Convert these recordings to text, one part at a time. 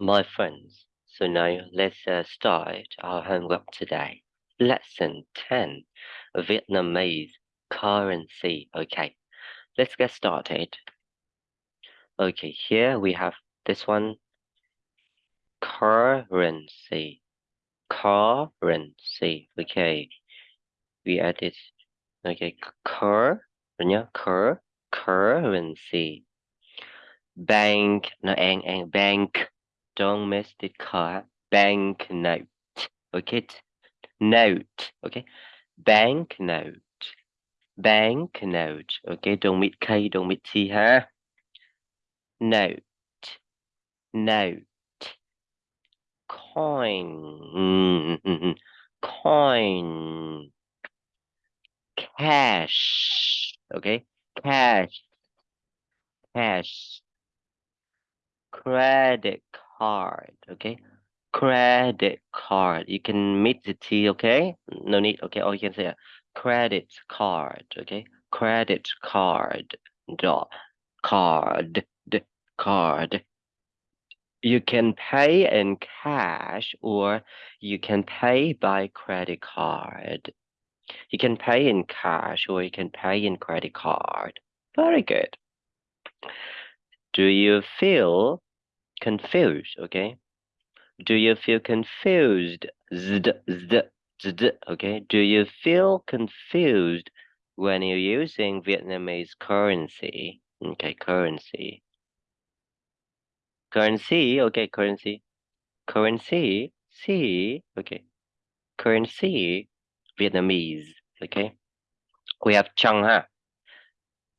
My friends, so now let's uh, start our homework today. Lesson 10 Vietnamese currency. Okay, let's get started. Okay, here we have this one currency. Currency. Okay, we add it. Okay, cur, cur, currency. Bank, no, and, and bank don't miss the car. Banknote. Okay note. Okay banknote. Banknote. Okay don't meet k don't meet t ha note. Note. Coin. Coin. Cash. Okay cash. Cash. Credit card okay? Credit card you can meet the t okay? No need okay or you can say credit card okay? Credit card dot card card. You can pay in cash or you can pay by credit card. You can pay in cash or you can pay in credit card. Very good. Do you feel confused okay? Do you feel confused? Zd, zd, zd, okay? Do you feel confused when you're using vietnamese currency? Okay currency. Currency okay currency. Currency c okay. Currency vietnamese okay? We have chăng ha.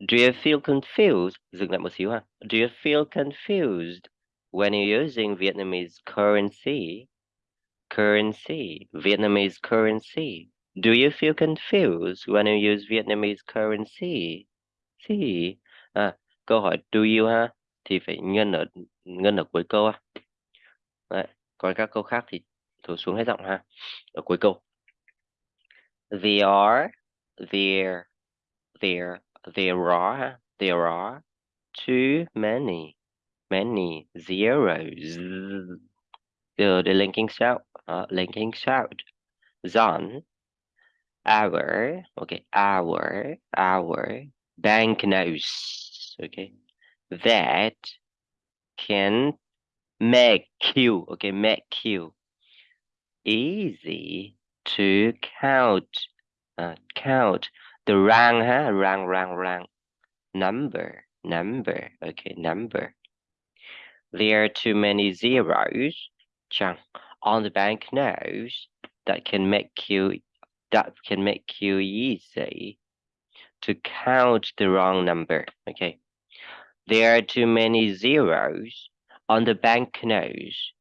Do you feel confused? Dừng lại một xíu ha. Do you feel confused when you're using Vietnamese currency, currency, Vietnamese currency, do you feel confused when you use Vietnamese currency? See, à, câu hỏi do you ha thì phải nhân ở nhân ở cuối câu ha. Đấy, còn các câu khác thì thổi xuống hết giọng ha. Ở cuối câu. There are, there, there, there are, there are too many many zeros. The, the linking sound, uh, linking sound. Zon, our, okay, our, our banknotes, okay, that can make you, okay, make you easy to count, uh, count the rang, huh? rang, rang, rang, number, number, okay, number. There are too many zeros on the banknotes that can make you that can make you easy to count the wrong number. Okay. There are too many zeros on the banknotes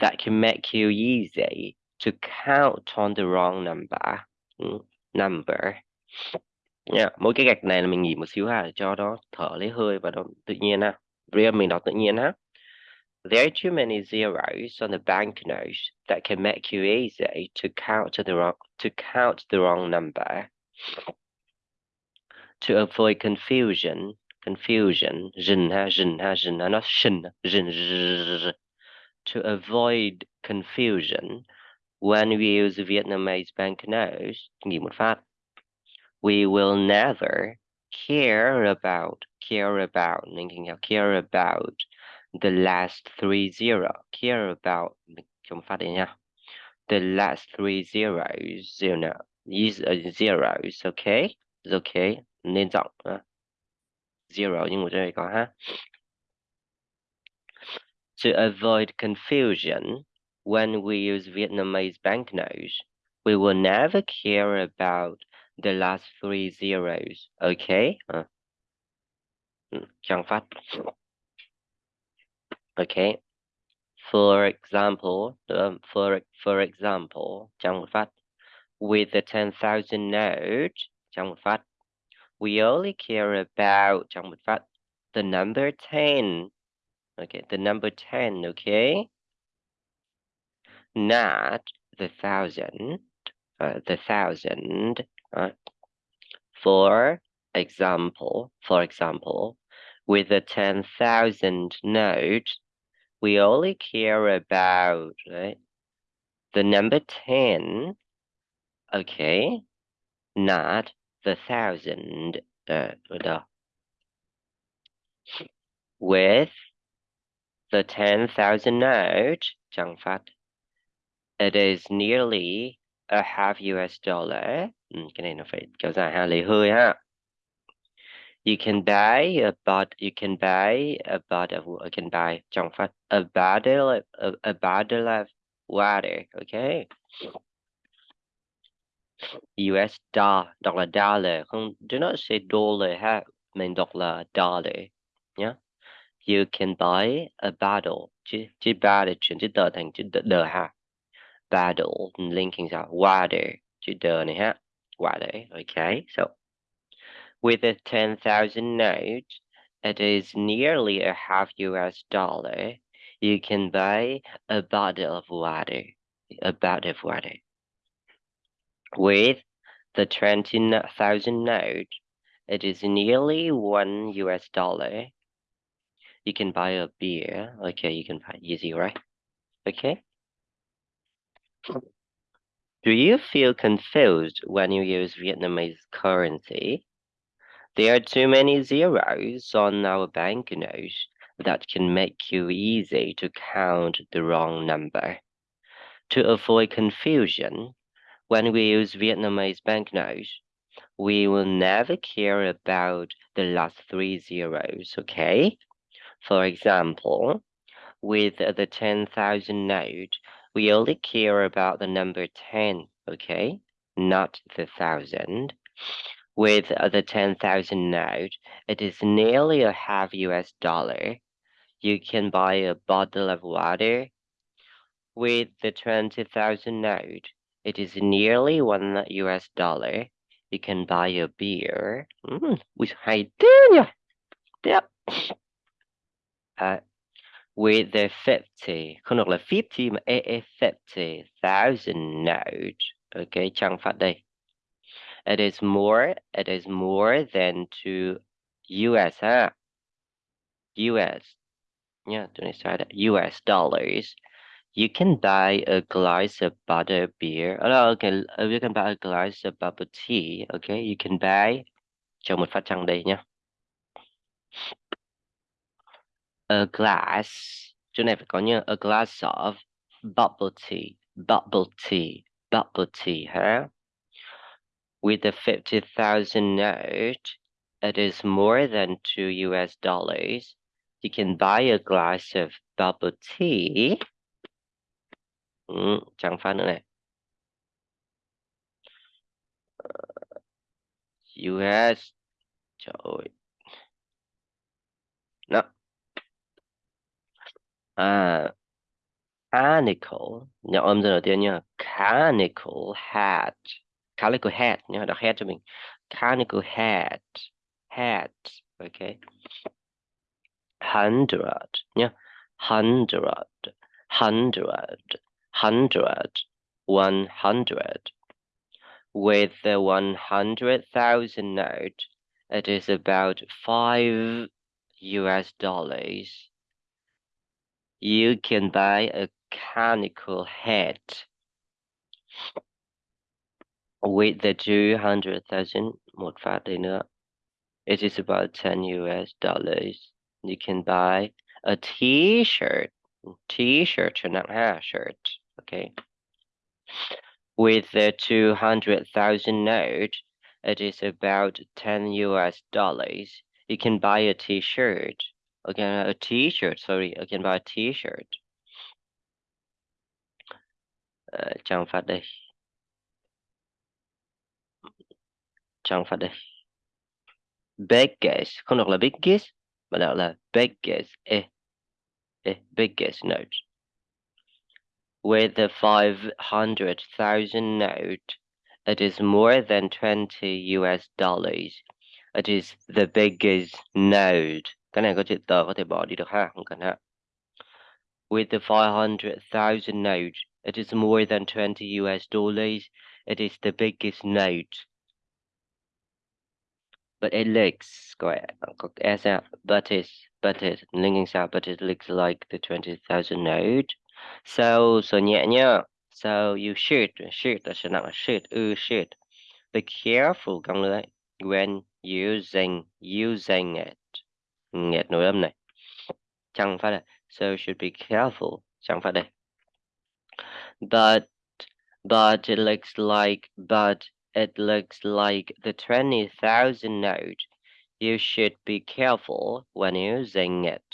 that can make you easy to count on the wrong number. Mm, number. Yeah, mỗi cái gạch này là mình nghỉ một xíu ha cho nó thở lấy hơi và nó tự nhiên ha. Riêng mình đọc tự nhiên ha. There are too many zeros on the banknote that can make you easy to count the wrong to count the wrong number. To avoid confusion, confusion, not shin, to avoid confusion when we use Vietnamese banknotes, we will never care about care about care about the last three zero. Care about the last three zeros zero is zeros okay? It's okay? Nên uh, zero. Nhưng mà đây có to avoid confusion when we use Vietnamese banknotes we will never care about the last three zeros okay? Uh, chẳng phát okay. For example um, for for example with the 10,000 note we only care about the number 10 okay the number 10 okay? Not the thousand uh, the thousand uh, for example for example with the 10,000 note we only care about right the number 10 okay not the thousand uh, with the 10,000 note chẳng phát it is nearly a half US dollar. Ừ, cái này nó phải kéo dài ha hơi ha you can buy a bot you can buy a bottle of you can buy a bottle a, a bottle of water okay? US dollar dollar không do not say dollar ha mình là dollar. Nhé you can buy a bottle. Chữ chữ bottle chuyển chữ tờ chữ đờ, đờ ha. Battle linking out water to done ha. Water okay so with a 10,000 note it is nearly a half US dollar you can buy a bottle of water a bottle of water. With the 20,000 note it is nearly one US dollar you can buy a beer. Okay you can buy easy right? Okay. Do you feel confused when you use Vietnamese currency? There are too many zeros on our banknotes that can make you easy to count the wrong number. To avoid confusion, when we use Vietnamese banknotes, we will never care about the last three zeros, okay? For example, with the 10,000 note, we only care about the number 10, okay? Not the thousand. With the 10,000 note, it is nearly a half US dollar. You can buy a bottle of water. With the 20,000 note, it is nearly one US dollar. You can buy a beer. Mm, with hay Yep. Uh, with the 50 không được là 50 mà e, e 50,000 note okay chẳng phát đây it is more it is more than to US ha US yeah don't start US dollars. You can buy a glass of butter beer. Oh, okay uh, you can buy a glass of bubble tea okay? You can buy cho một phát trăng đây nhé a glass chỗ này phải có như a glass of bubble tea bubble tea bubble tea ha with a 50,000 note that is more than 2 US dollars you can buy a glass of bubble tea. Ừ, chẳng phát nữa US trời ơi. Nó à canical nhỏ âm giờ đầu tiên nha. Canical hat calico hat nhá đọc hat cho mình. Canical hat hat okay hundred nhá hundred hundred hundred one hundred. With the one hundred thousand note it is about five US dollars. You can buy a conical hat with the 200,000 một nữa. It is about 10 US dollars. You can buy a t-shirt. T-shirt cho nặng ha, shirt. Okay. With the 200,000 note, it is about 10 US dollars. You can buy a t-shirt again a t-shirt sorry again buy a t-shirt uh, trang phát đây trang phát đây. Biggest không đọc là biggest mà đọc là biggest e eh. e eh, biggest note. With the 500,000 note it is more than 20 US dollars. It is the biggest note cái này có chữ tờ có thể bỏ đi được ha không cần ha. With the 500,000 note it is more than 20 US dollars. It is the biggest note but it looks có có s out but it but it linking out but it looks like the 20,000 note so so nhẹ nhá so you should should sẽ nặng should ư should be careful con when using using it. Nghẹt nỗi âm này. Chẳng phải là so should be careful chẳng phải đây but but it looks like but it looks like the 20,000 note you should be careful when using it.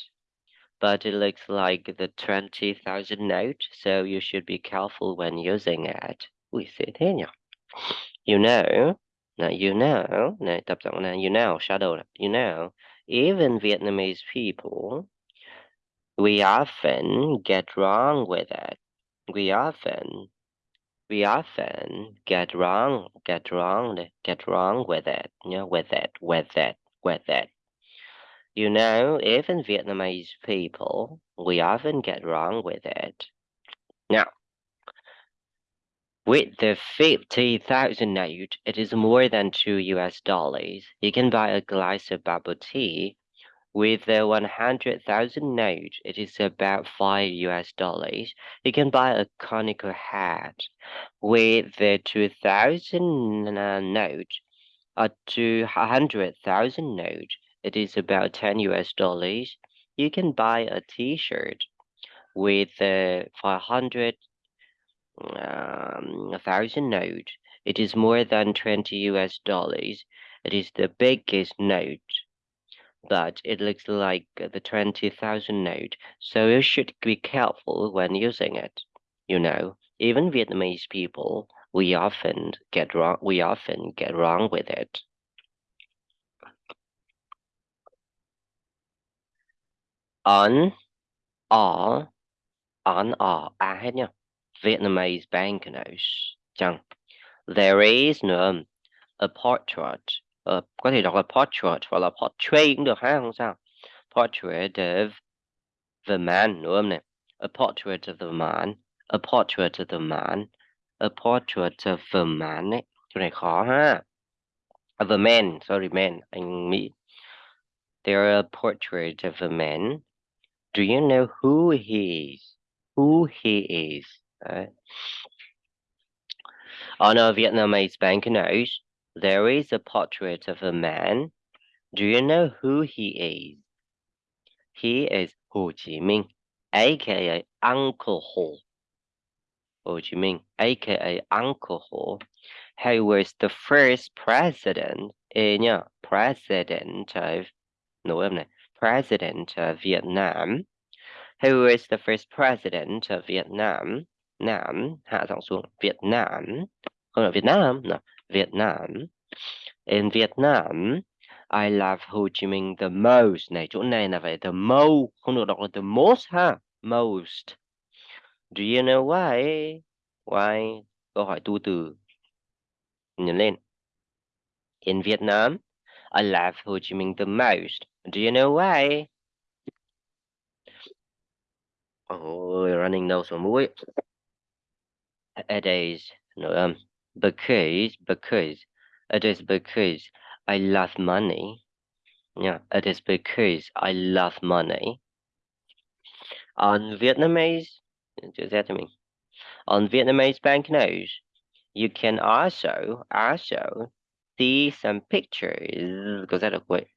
But it looks like the 20,000 note so you should be careful when using it. Ui sẽ thế you know now you know you know shadow you know even Vietnamese people we often get wrong with it. We often we often get wrong get wrong get wrong with it you know with it with it with it you know even Vietnamese people we often get wrong with it now with the 50,000 note, it is more than 2 US dollars. You can buy a glass of bubble tea. With the 100,000 note, it is about 5 US dollars. You can buy a conical hat. With the 2,000 note, a 200,000 note, it is about 10 US dollars. You can buy a t-shirt. With the 500,000 um, note. It is more than 20 US dollars. It is the biggest note, but it looks like the 20,000 note, so you should be careful when using it. You know, even Vietnamese people, we often get wrong, we often get wrong with it. On, all, on, hết nha. Vietnamese banknotes there is nữa a portrait uh, có thể đọc là portrait hoặc là portrait cũng được ha không sao portrait of the man nữa này a portrait of the man a portrait of the man a portrait of the man ấy chỗ này khó ha of a man sorry man anh Mỹ there a portrait of a man do you know who he is who he is Đấy. On a Vietnamese banknote, there is a portrait of a man. Do you know who he is? He is Ho Chi Minh, aka Uncle Ho. Ho Chi Minh, aka Uncle Ho, who was the first president, eh, nhá, president of, no, president of Vietnam, He was the first president of Vietnam Nam hạ giọng xuống Việt Nam không Việt Nam no. Việt Nam. In Vietnam I love Ho Chi Minh the most. Này chỗ này là phải the most không được đọc là the most ha most. Do you know why? Why? Câu hỏi tu từ. Nhấn lên. In Vietnam I love Ho Chi Minh the most. Do you know why? Oh running nose và mũi. It is âm. um, because because it is because I love money. Yeah, it is because I love money. On Vietnamese, just that to me. On Vietnamese banknotes, you can also also see some pictures. Because that way.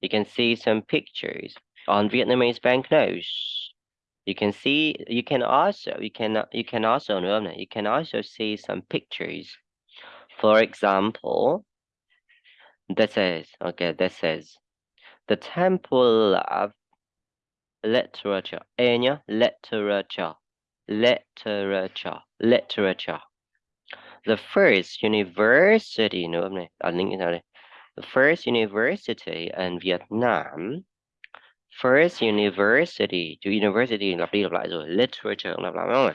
You can see some pictures on Vietnamese banknotes you can see you can also you can you can also you can also see some pictures. For example this is okay this is the temple of literature Enya literature literature literature. The first university no the first university in Vietnam First university to university lặp literature lặp lại không?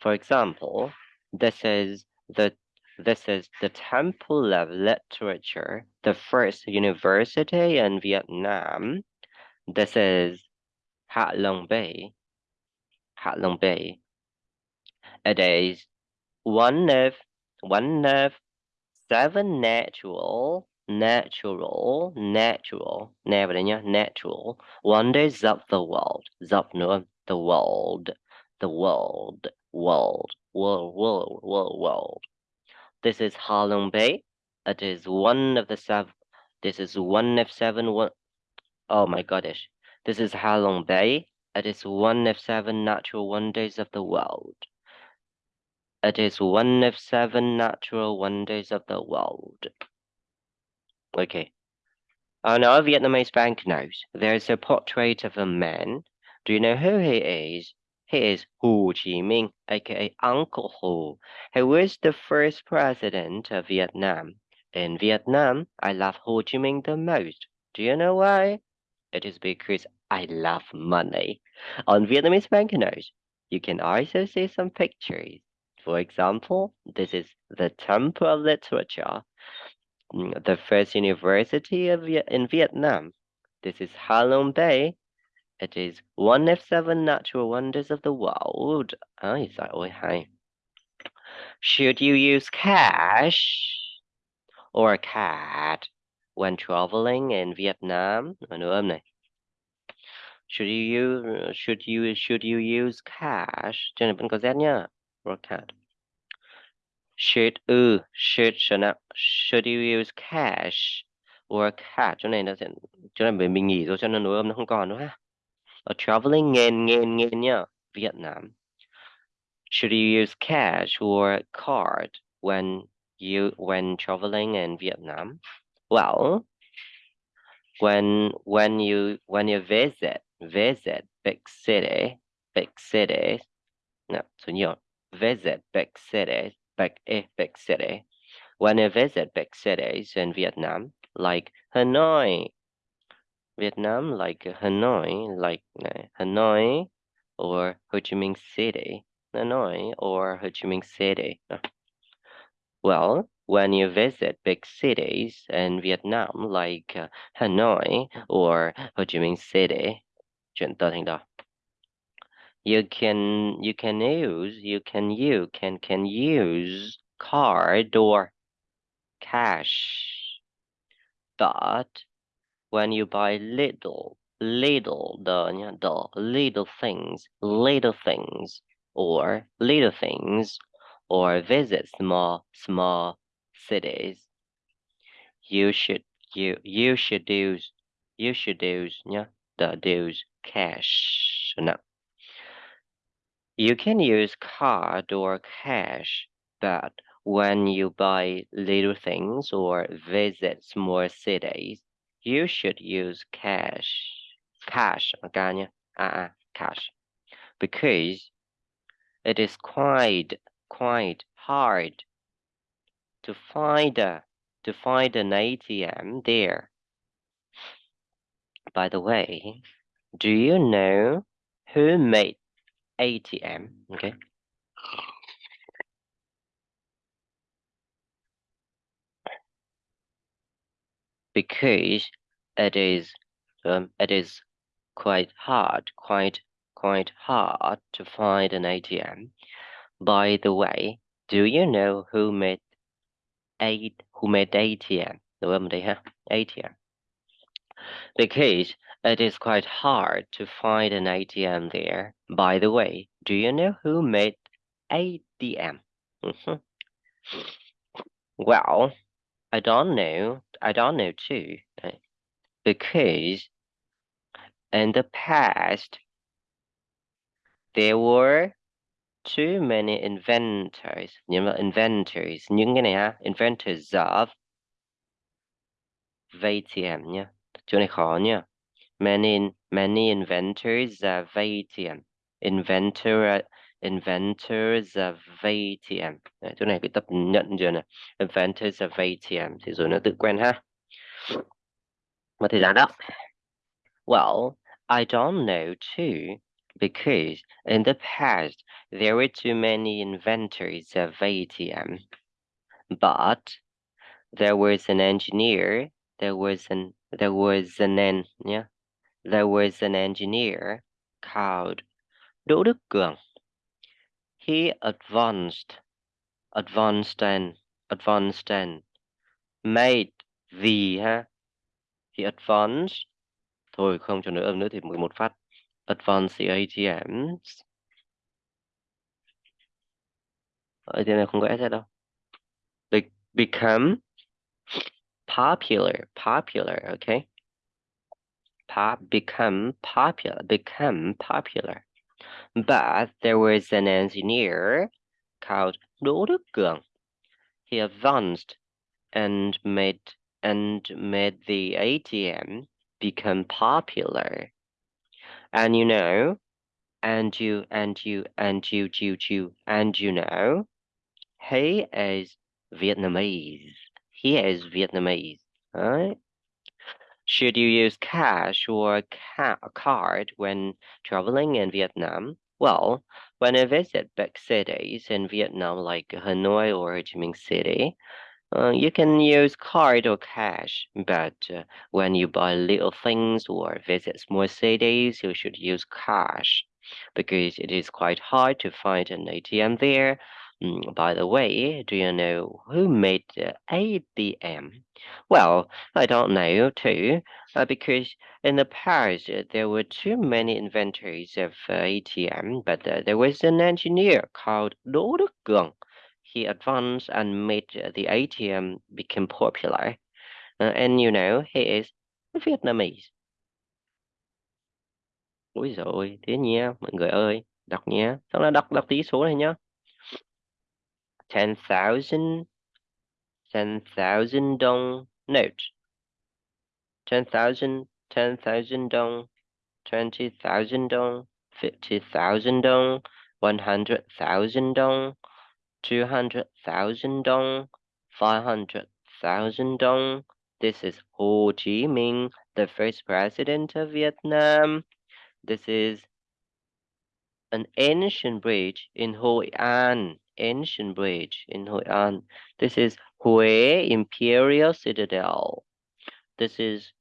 For example, this is the this is the Temple of Literature, the first university in Vietnam. This is Hạ Long Bay. Hạ Long Bay. It is one of one of seven natural natural natural. Natural. Wonders of the world. Dọc nữa the world. The world. World. World world world world. This is Halong Bay. It is one of the seven this is one of seven one oh my gosh this is Halong Bay. It is one of seven natural wonders of the world. It is one of seven natural wonders of the world. Okay. Oh, On our Vietnamese banknote, there's a portrait of a man. Do you know who he is? He is Ho Chi Minh, aka Uncle Ho. He was the first president of Vietnam. In Vietnam, I love Ho Chi Minh the most. Do you know why? It is because I love money. On Vietnamese banknotes, you can also see some pictures. For example, this is the Temple of Literature, Mm, the first university of in Vietnam. This is Halong Bay. It is one of seven natural wonders of the world. Giời ơi hay. Should you use cash or a card when traveling in Vietnam? Nữa âm. Should you use should you should you use cash? Cho nên vẫn có Z nhá. Or card. Should ừ should cho nào. Should you use cash or card? Chỗ này nó sẽ chỗ này bởi mình nghỉ rồi cho nên nối âm nó không còn nữa ha. Ở traveling in in in nhá. Vietnam. Should you use cash or card when you when traveling in Vietnam? Well, when when you when you visit visit big city big cities no so you visit big cities big eh, big city when you visit big cities in Vietnam like Hanoi Vietnam like Hanoi like uh, Hanoi or Ho Chi Minh City Hanoi or Ho Chi Minh City. Well when you visit big cities in Vietnam like uh, Hanoi or Ho Chi Minh City chuyện tớ thành đó you can you can use you can you can can use card or cash but when you buy little little the the little things little things or little things or visit small small cities. You should you you should use you should use nhá, the use cash no you can use card or cash but when you buy little things or visit small cities you should use cash. Cash okay nhá. à, à, cash. Because it is quite quite hard to find a to find an ATM there. By the way do you know who made ATM okay? Because it is um, it is quite hard quite quite hard to find an ATM by the way do you know who made eight who made ATM Đúng không đây ha ATM because it is quite hard to find an ATM there. By the way do you know who made ATM Mhm. well I don't know I don't know too uh, because in the past there were too many inventors nhưng mà inventors những cái inventors of ATM nha chỗ này khó nha many many inventors of ATM inventor inventors of ATM Đấy, chỗ này cái tập nhận chưa nè inventors of ATM thì rồi nó tự quen ha. Mất thời gian đó. Well I don't know too because in the past there were too many inventors of ATM but there was an engineer there was an there was an en, yeah there was an engineer called Đỗ Đức Cường. He advanced advanced and advanced and made the ha. He advanced thôi không cho nữa âm nữa thì 11 phát. Advanced the ATMs ở trên này không có S đâu. Be become popular popular okay pop become popular become popular but there was an engineer called Đức Cường he advanced and made and made the ATM become popular. And you know, and you and you and you you you and you know, he is Vietnamese. He is Vietnamese, right? Should you use cash or ca card when traveling in Vietnam? Well, when I visit big cities in Vietnam like Hanoi or Ho Chi Minh City, uh, you can use card or cash, but uh, when you buy little things or visit small cities, you should use cash because it is quite hard to find an ATM there. Mm, by the way, do you know who made the ATM? Well, I don't know too, uh, because in the past uh, there were too many inventors of uh, ATM, but uh, there was an engineer called Đỗ Đức he advanced and made the ATM become popular. And you know, he is Vietnamese. Ôi rồi, thế nha, mọi người ơi, đọc nha. Xong là đọc đọc tí số này nhá. 10,000 10,000 dong note. 10,000 10,000 dong 20,000 dong 50,000 dong 100,000 dong 200,000 dong, 500,000 dong. This is Ho Chi Minh, the first president of Vietnam. This is an ancient bridge in Hoi An, ancient bridge in Hoi An. Um, this is Hue Imperial Citadel. This is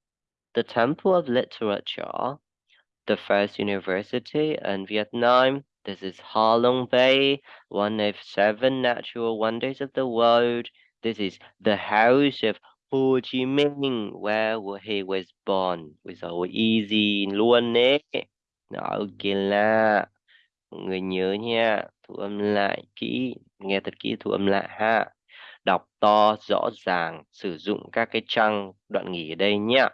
the Temple of Literature, the first university in Vietnam. This is Ha Long Bay, one of seven natural wonders of the world. This is the house of Ho Chi Minh, where he was born. With our easy luôn đấy. Ok là mọi người nhớ nha, thu âm lại kỹ, nghe thật kỹ thu âm lại ha. Đọc to, rõ ràng, sử dụng các cái trăng đoạn nghỉ ở đây nhá.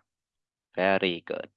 Very good.